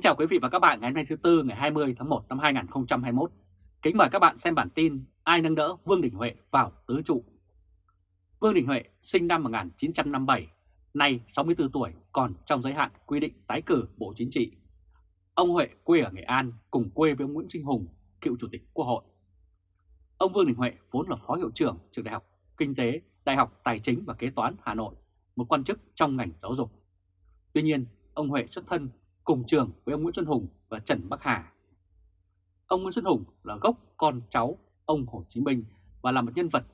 Kính chào quý vị và các bạn ngày hôm nay thứ Tư ngày 20 tháng 1 năm 2021. Kính mời các bạn xem bản tin Ai nâng đỡ Vương Đình Huệ vào tứ trụ. Vương Đình Huệ sinh năm 1957, nay 64 tuổi còn trong giới hạn quy định tái cử Bộ Chính trị. Ông Huệ quê ở Nghệ An cùng quê với ông Nguyễn Sinh Hùng, cựu Chủ tịch Quốc hội. Ông Vương Đình Huệ vốn là Phó Hiệu trưởng Trường Đại học Kinh tế, Đại học Tài chính và Kế toán Hà Nội, một quan chức trong ngành giáo dục. Tuy nhiên, ông Huệ xuất thân cùng trường với ông Nguyễn Xuân Hùng và Trần Bắc Hà. Ông Nguyễn Xuân Hùng là gốc con cháu ông Hồ Chí Minh và là một nhân vật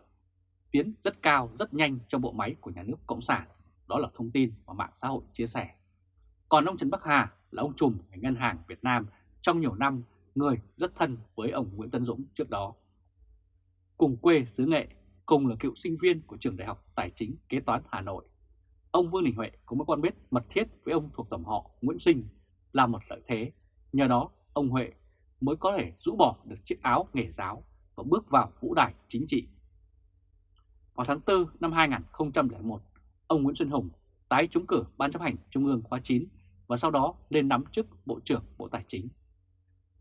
tiến rất cao, rất nhanh trong bộ máy của nhà nước Cộng sản. Đó là thông tin mà mạng xã hội chia sẻ. Còn ông Trần Bắc Hà là ông trùm ở Ngân hàng Việt Nam trong nhiều năm, người rất thân với ông Nguyễn Tân Dũng trước đó. Cùng quê xứ Nghệ, cùng là cựu sinh viên của trường Đại học Tài chính Kế toán Hà Nội. Ông Vương Đình Huệ có mới quan biết mật thiết với ông thuộc tổng họ Nguyễn Sinh là một lợi thế. Nhờ đó, ông Huệ mới có thể rũ bỏ được chiếc áo nghề giáo và bước vào vũ đài chính trị. Vào tháng 4 năm 2001, ông Nguyễn Xuân Hùng tái trúng cử Ban chấp hành Trung ương khóa 9 và sau đó lên nắm chức Bộ trưởng Bộ Tài chính.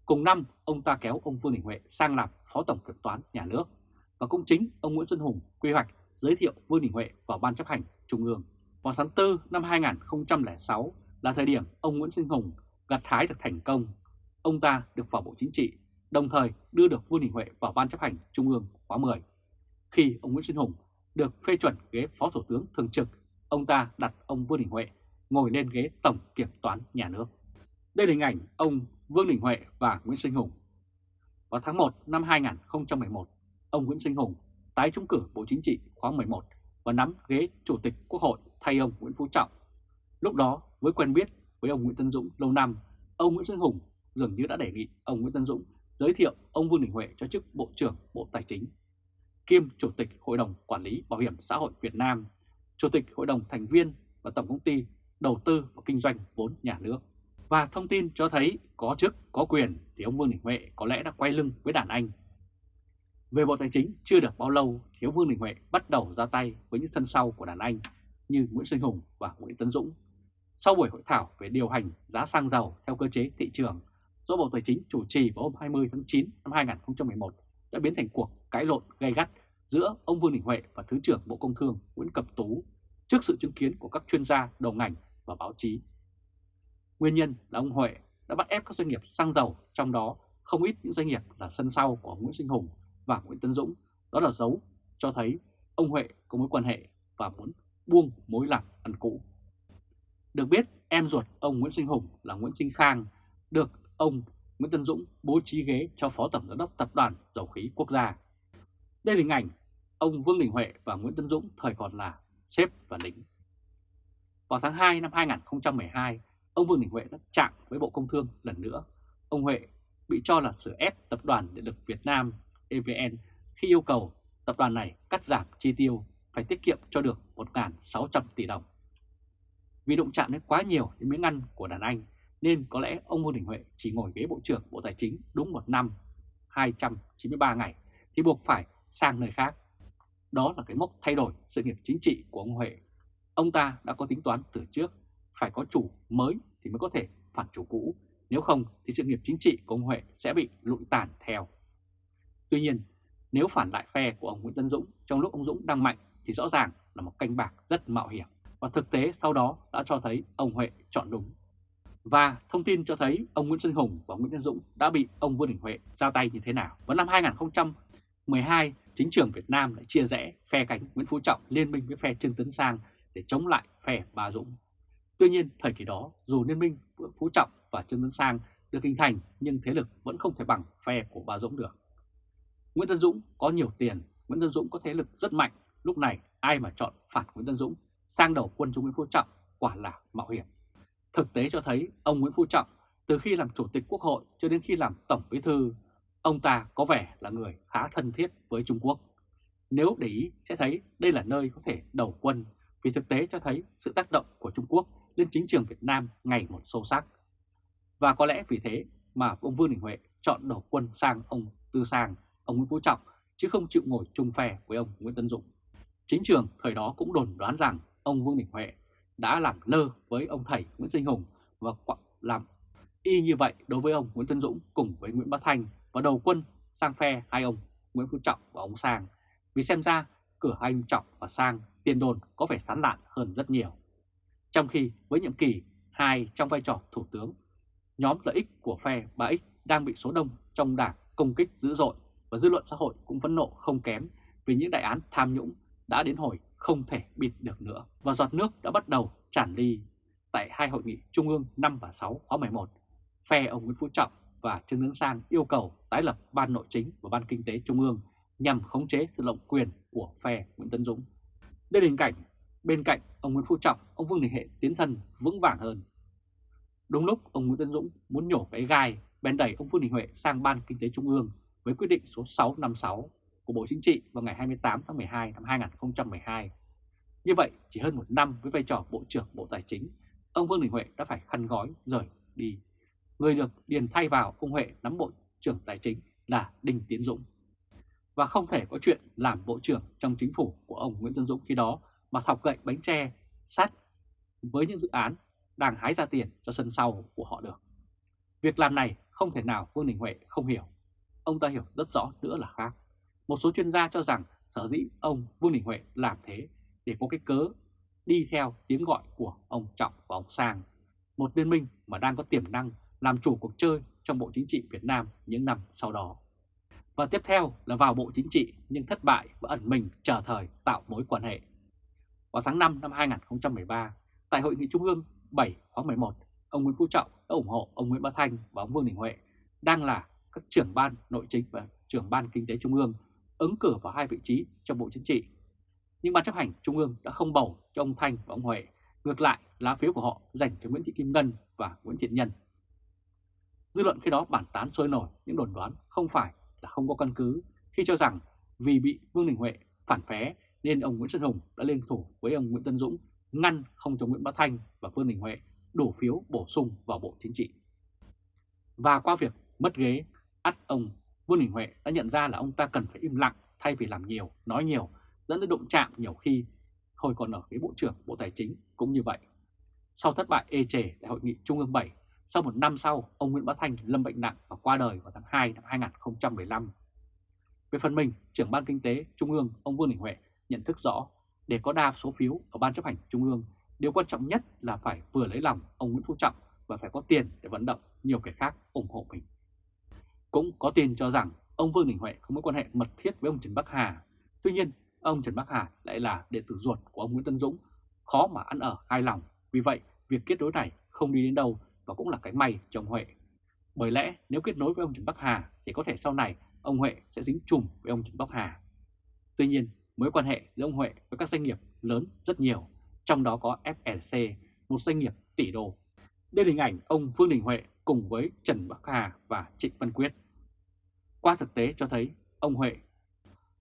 Cùng năm, ông ta kéo ông Vương Đình Huệ sang làm Phó Tổng Kiểm toán Nhà nước và cũng chính ông Nguyễn Xuân Hùng quy hoạch giới thiệu Vương Đình Huệ vào Ban chấp hành Trung ương. Vào tháng 4 năm 2006 là thời điểm ông Nguyễn Xuân Hùng gặt hái được thành công. Ông ta được vào Bộ Chính trị, đồng thời đưa được Vương Đình Huệ vào Ban chấp hành Trung ương khóa 10. Khi ông Nguyễn Xuân Hùng được phê chuẩn ghế Phó Thủ tướng Thường trực, ông ta đặt ông Vương Đình Huệ ngồi lên ghế Tổng Kiểm toán Nhà nước. Đây là hình ảnh ông Vương Đình Huệ và Nguyễn Sinh Hùng. Vào tháng 1 năm 2011, ông Nguyễn Sinh Hùng tái trúng cử Bộ Chính trị khóa 11 và nắm ghế Chủ tịch Quốc hội thay ông Nguyễn Phú Trọng. Lúc đó, với quen biết với ông Nguyễn Tân Dũng lâu năm, ông Nguyễn Xuân Hùng dường như đã đề nghị ông Nguyễn Tân Dũng giới thiệu ông Vương Đình Huệ cho chức Bộ trưởng Bộ Tài chính, kiêm Chủ tịch Hội đồng Quản lý Bảo hiểm xã hội Việt Nam, Chủ tịch Hội đồng Thành viên và Tổng công ty Đầu tư và Kinh doanh vốn nhà nước. Và thông tin cho thấy có chức, có quyền thì ông Vương Đình Huệ có lẽ đã quay lưng với đàn anh. Về Bộ Tài chính chưa được bao lâu thì ông Vương Đình Huệ bắt đầu ra tay với những sân sau của đàn anh như Nguyễn Sinh Hùng và Nguyễn Tấn Dũng sau buổi hội thảo về điều hành giá xăng dầu theo cơ chế thị trường do Bộ Tài chính chủ trì vào hôm 20 tháng 9 năm 2011 đã biến thành cuộc cãi lộn gay gắt giữa ông Vương Đình Huệ và Thứ trưởng Bộ Công Thương Nguyễn Cẩm Tú trước sự chứng kiến của các chuyên gia đầu ngành và báo chí. Nguyên nhân là ông Huệ đã bắt ép các doanh nghiệp xăng dầu, trong đó không ít những doanh nghiệp là sân sau của Nguyễn Sinh Hùng và Nguyễn Tân Dũng. Đó là dấu cho thấy ông Huệ có mối quan hệ và muốn buông mối làm ăn cũ. Được biết, em ruột ông Nguyễn Sinh Hùng là Nguyễn Sinh Khang, được ông Nguyễn Tân Dũng bố trí ghế cho Phó Tổng Giám đốc Tập đoàn Dầu khí Quốc gia. Đây là hình ảnh ông Vương Đình Huệ và Nguyễn Tân Dũng thời còn là sếp và lính. Vào tháng 2 năm 2012, ông Vương Đình Huệ đã chạm với Bộ Công Thương lần nữa. Ông Huệ bị cho là sửa ép Tập đoàn Điện lực Việt Nam EVN khi yêu cầu tập đoàn này cắt giảm chi tiêu phải tiết kiệm cho được 1.600 tỷ đồng. Vì đụng chạm đến quá nhiều đến miếng ăn của đàn anh nên có lẽ ông Vương Đình Huệ chỉ ngồi ghế Bộ trưởng Bộ Tài chính đúng một năm 293 ngày thì buộc phải sang nơi khác. Đó là cái mốc thay đổi sự nghiệp chính trị của ông Huệ. Ông ta đã có tính toán từ trước, phải có chủ mới thì mới có thể phản chủ cũ, nếu không thì sự nghiệp chính trị của ông Huệ sẽ bị lụi tàn theo. Tuy nhiên, nếu phản lại phe của ông Nguyễn Tân Dũng trong lúc ông Dũng đang mạnh thì rõ ràng là một canh bạc rất mạo hiểm và thực tế sau đó đã cho thấy ông Huệ chọn đúng. Và thông tin cho thấy ông Nguyễn Xuân Hùng và Nguyễn Văn Dũng đã bị ông Vương Đình Huệ ra tay như thế nào. Vào năm 2012, chính trường Việt Nam lại chia rẽ phe cánh Nguyễn Phú Trọng liên minh với phe Trương Tấn Sang để chống lại phe Bà Dũng. Tuy nhiên, thời kỳ đó, dù liên minh Phú Trọng và Trương Tấn Sang được hình thành nhưng thế lực vẫn không thể bằng phe của Bà Dũng được. Nguyễn Tân Dũng có nhiều tiền, Nguyễn Tân Dũng có thế lực rất mạnh, lúc này ai mà chọn phản Nguyễn Tân Dũng sang đầu quân cho Nguyễn Phú Trọng quả là mạo hiểm. Thực tế cho thấy ông Nguyễn Phú Trọng từ khi làm Chủ tịch Quốc hội cho đến khi làm Tổng Bí Thư, ông ta có vẻ là người khá thân thiết với Trung Quốc. Nếu để ý sẽ thấy đây là nơi có thể đầu quân vì thực tế cho thấy sự tác động của Trung Quốc lên chính trường Việt Nam ngày một sâu sắc. Và có lẽ vì thế mà ông Vương Đình Huệ chọn đầu quân sang ông Tư Sang, ông Nguyễn Phú Trọng chứ không chịu ngồi chung phe với ông Nguyễn Tân Dũng. Chính trường thời đó cũng đồn đoán rằng ông Vương Đình Huệ đã làm lơ với ông thầy Nguyễn Sinh Hùng và làm Y như vậy đối với ông Nguyễn Tân Dũng cùng với Nguyễn Bá Thanh và đầu quân sang phe hai ông Nguyễn Phú Trọng và ông Sang, vì xem ra cửa hai ông Trọng và Sang tiền đồn có vẻ sán lạn hơn rất nhiều. Trong khi với nhiệm kỳ hai trong vai trò thủ tướng, nhóm lợi ích của phe 3X đang bị số đông trong đảng công kích dữ dội và dư luận xã hội cũng phẫn nộ không kém vì những đại án tham nhũng đã đến hồi không thể bịt được nữa. Và giọt nước đã bắt đầu tràn ly tại hai hội nghị Trung ương 5 và 6 khóa 11. Phe ông Nguyễn Phú Trọng và Trương Tấn Sang yêu cầu tái lập Ban Nội chính và Ban Kinh tế Trung ương nhằm khống chế sự lộng quyền của phe Nguyễn Tấn Dũng. Đây là hình cảnh bên cạnh ông Nguyễn Phú Trọng, ông Vương Đình Hệ tiến thân vững vàng hơn. Đúng lúc ông Nguyễn Tấn Dũng muốn nhổ cái gai bèn đẩy ông Vương Đình Huệ sang Ban Kinh tế Trung ương với quyết định số 656 của Bộ Chính trị vào ngày 28 tháng 12 năm 2012. Như vậy, chỉ hơn một năm với vai trò Bộ trưởng Bộ Tài chính, ông Vương Đình Huệ đã phải khăn gói rời đi. Người được điền thay vào ông Huệ nắm Bộ trưởng Tài chính là Đinh Tiến Dũng. Và không thể có chuyện làm Bộ trưởng trong chính phủ của ông Nguyễn Tân Dũng khi đó mà thọc gậy bánh tre sát với những dự án đang hái ra tiền cho sân sau của họ được. Việc làm này không thể nào Vương Đình Huệ không hiểu. Ông ta hiểu rất rõ nữa là khác. Một số chuyên gia cho rằng sở dĩ ông Vương Đình Huệ làm thế để có cái cớ đi theo tiếng gọi của ông Trọng và ông Sang, một liên minh mà đang có tiềm năng làm chủ cuộc chơi trong Bộ Chính trị Việt Nam những năm sau đó. Và tiếp theo là vào Bộ Chính trị nhưng thất bại và ẩn mình chờ thời tạo mối quan hệ. Vào tháng 5 năm 2013, tại Hội nghị Trung ương 7 khóa 11, ông Nguyễn Phú Trọng đã ủng hộ ông Nguyễn Bá Thanh và ông Vương Đình Huệ đang là các trưởng ban nội chính và trưởng ban kinh tế Trung ương ứng cử vào hai vị trí trong Bộ Chính trị. Nhưng Ban chấp hành Trung ương đã không bầu cho ông Thanh và ông Huệ, ngược lại lá phiếu của họ dành cho Nguyễn Thị Kim Ngân và Nguyễn Thiện Nhân. Dư luận khi đó bản tán sôi nổi những đồn đoán không phải là không có căn cứ khi cho rằng vì bị Vương Đình Huệ phản phé nên ông Nguyễn Xuân Hùng đã lên thủ với ông Nguyễn Tân Dũng ngăn không cho Nguyễn Bá Thanh và Vương Đình Huệ đổ phiếu bổ sung vào Bộ Chính trị. Và qua việc mất ghế, ắt ông Vương Đình Huệ đã nhận ra là ông ta cần phải im lặng thay vì làm nhiều, nói nhiều, dẫn đến đụng chạm nhiều khi hồi còn ở cái Bộ trưởng Bộ Tài chính cũng như vậy. Sau thất bại ê chề tại Hội nghị Trung ương 7, sau một năm sau, ông Nguyễn Bá Thanh lâm bệnh nặng và qua đời vào tháng 2 năm 2015. Về phần mình, trưởng ban kinh tế Trung ương ông Vương Đình Huệ nhận thức rõ để có đa số phiếu ở ban chấp hành Trung ương, điều quan trọng nhất là phải vừa lấy lòng ông Nguyễn Phú Trọng và phải có tiền để vận động nhiều kẻ khác ủng hộ mình. Cũng có tin cho rằng ông Vương Đình Huệ có mối quan hệ mật thiết với ông Trần Bắc Hà. Tuy nhiên, ông Trần Bắc Hà lại là đệ tử ruột của ông Nguyễn Tân Dũng, khó mà ăn ở hai lòng. Vì vậy, việc kết nối này không đi đến đâu và cũng là cái may cho ông Huệ. Bởi lẽ nếu kết nối với ông Trần Bắc Hà thì có thể sau này ông Huệ sẽ dính chùm với ông Trần Bắc Hà. Tuy nhiên, mối quan hệ giữa ông Huệ với các doanh nghiệp lớn rất nhiều, trong đó có FLC, một doanh nghiệp tỷ đô. Đây là hình ảnh ông Vương Đình Huệ cùng với Trần Bắc Hà và Trịnh Văn Quyết. Qua thực tế cho thấy, ông Huệ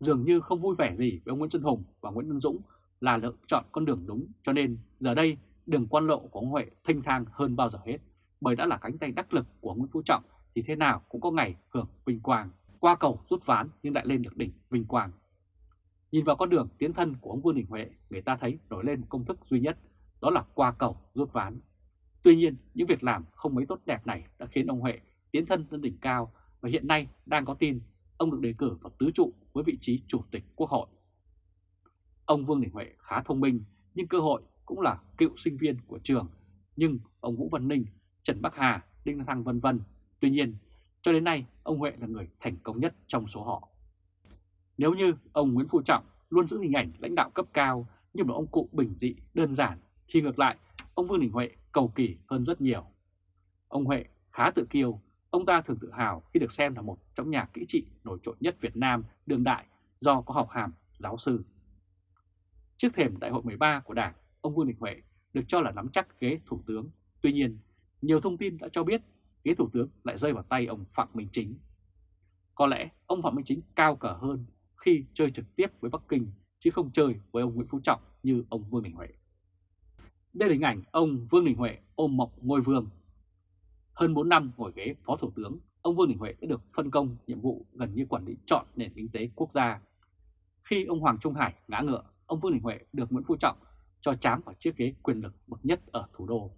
dường như không vui vẻ gì với ông Nguyễn Xuân Hùng và Nguyễn Văn Dũng là lựa chọn con đường đúng cho nên, giờ đây, đường quan lộ của ông Huệ thanh thang hơn bao giờ hết bởi đã là cánh tay đắc lực của Nguyễn Phú Trọng, thì thế nào cũng có ngày hưởng vinh quang qua cầu rút ván nhưng lại lên được đỉnh vinh quang. Nhìn vào con đường tiến thân của ông Vương Đình Huệ, người ta thấy nổi lên một công thức duy nhất, đó là qua cầu rút ván. Tuy nhiên, những việc làm không mấy tốt đẹp này đã khiến ông Huệ tiến thân lên đỉnh cao và hiện nay đang có tin ông được đề cử vào tứ trụ với vị trí chủ tịch quốc hội. Ông Vương Đình Huệ khá thông minh nhưng cơ hội cũng là cựu sinh viên của trường, nhưng ông Vũ Văn Ninh, Trần Bắc Hà, Đinh Thăng vân vân. Tuy nhiên, cho đến nay ông Huệ là người thành công nhất trong số họ. Nếu như ông Nguyễn Phú Trọng luôn giữ hình ảnh lãnh đạo cấp cao như một ông cụ bình dị, đơn giản, thì ngược lại, ông Vương Đình Huệ cầu kỳ hơn rất nhiều. Ông Huệ khá tự kiêu, ông ta thường tự hào khi được xem là một trong nhà kỹ trị nổi trội nhất Việt Nam đương đại do có học hàm giáo sư. Trước thềm đại hội 13 của Đảng, ông Vương Đình Huệ được cho là nắm chắc ghế thủ tướng. Tuy nhiên, nhiều thông tin đã cho biết ghế thủ tướng lại rơi vào tay ông Phạm Minh Chính. Có lẽ ông Phạm Minh Chính cao cả hơn khi chơi trực tiếp với Bắc Kinh chứ không chơi với ông Nguyễn Phú Trọng như ông Vương Đình Huệ. Đây là hình ảnh ông Vương Đình Huệ ôm mộng ngôi vương. Hơn 4 năm ngồi ghế Phó Thủ tướng, ông Vương Đình Huệ đã được phân công nhiệm vụ gần như quản lý chọn nền kinh tế quốc gia. Khi ông Hoàng Trung Hải ngã ngựa, ông Vương Đình Huệ được Nguyễn Phú Trọng cho chám vào chiếc ghế quyền lực bậc nhất ở thủ đô.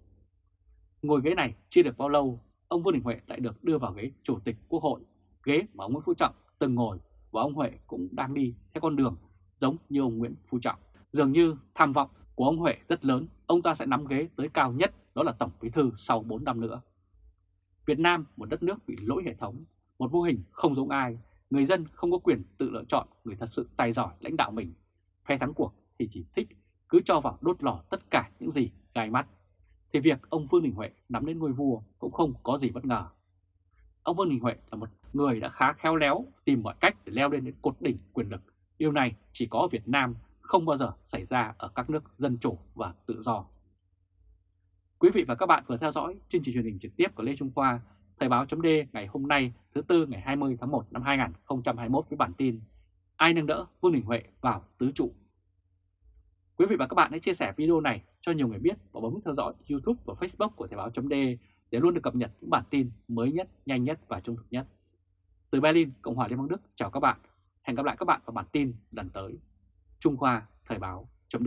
Ngồi ghế này chưa được bao lâu, ông Vương Đình Huệ lại được đưa vào ghế Chủ tịch Quốc hội, ghế mà ông Nguyễn Phú Trọng từng ngồi và ông Huệ cũng đang đi theo con đường giống như ông Nguyễn Phú Trọng. Dường như tham vọng của ông Huệ rất lớn, ông ta sẽ nắm ghế tới cao nhất đó là Tổng Bí Thư sau 4 năm nữa. Việt Nam, một đất nước bị lỗi hệ thống, một mô hình không giống ai, người dân không có quyền tự lựa chọn người thật sự tài giỏi lãnh đạo mình. Phe thắng cuộc thì chỉ thích cứ cho vào đốt lò tất cả những gì gai mắt. Thì việc ông Vương Đình Huệ nắm đến ngôi vua cũng không có gì bất ngờ. Ông Vương Đình Huệ là một người đã khá khéo léo tìm mọi cách để leo lên đến cột đỉnh quyền lực. Điều này chỉ có ở Việt Nam, không bao giờ xảy ra ở các nước dân chủ và tự do. Quý vị và các bạn vừa theo dõi chương trình truyền hình trực tiếp của Lê Trung Khoa, Thời báo chấm ngày hôm nay thứ Tư ngày 20 tháng 1 năm 2021 với bản tin Ai nâng đỡ Vương Đình Huệ vào tứ trụ. Quý vị và các bạn hãy chia sẻ video này cho nhiều người biết và bấm theo dõi YouTube và Facebook của Thời báo chấm để luôn được cập nhật những bản tin mới nhất, nhanh nhất và trung thực nhất. Từ Berlin, Cộng hòa Liên bang Đức chào các bạn. Hẹn gặp lại các bạn vào bản tin lần tới. Trung Khoa Thời báo chấm